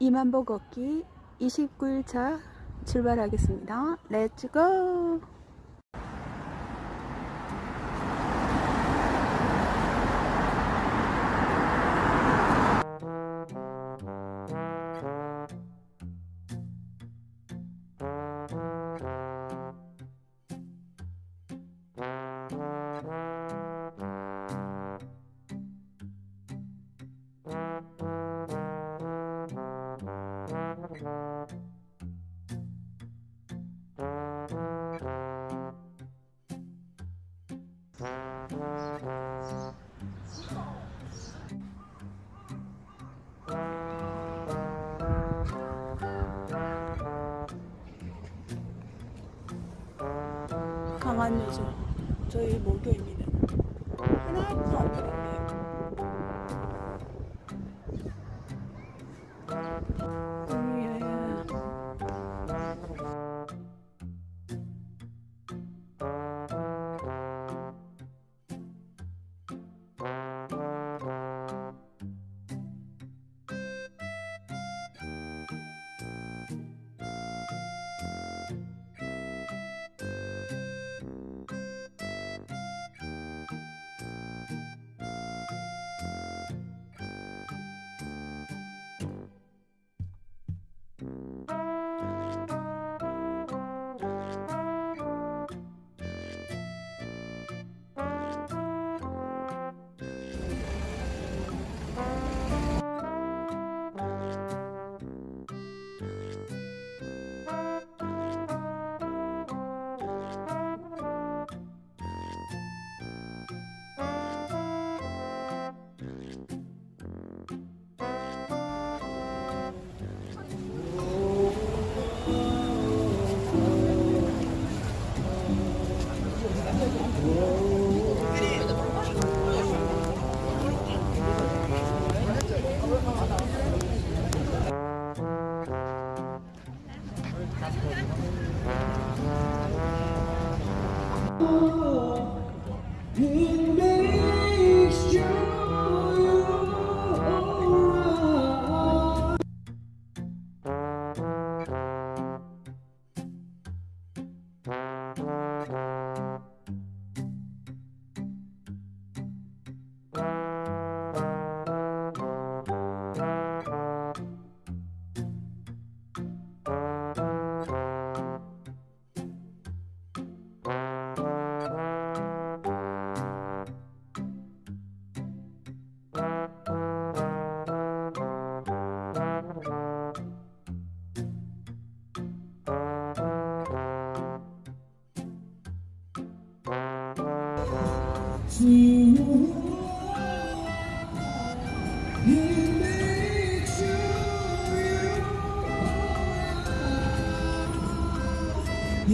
2만보 걷기 29일차 출발하겠습니다. 렛츠고! 강한 요즘 저희 목요입니다. 하나도 안 It you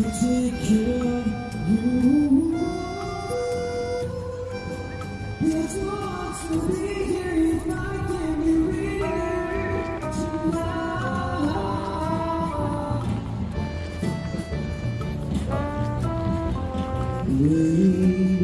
take care of you. It's wants to be here if I can be tonight.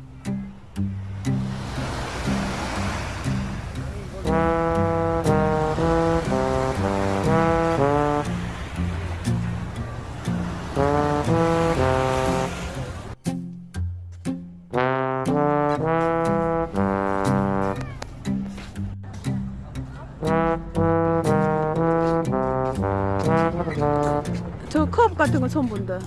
같은 거 처음 본다.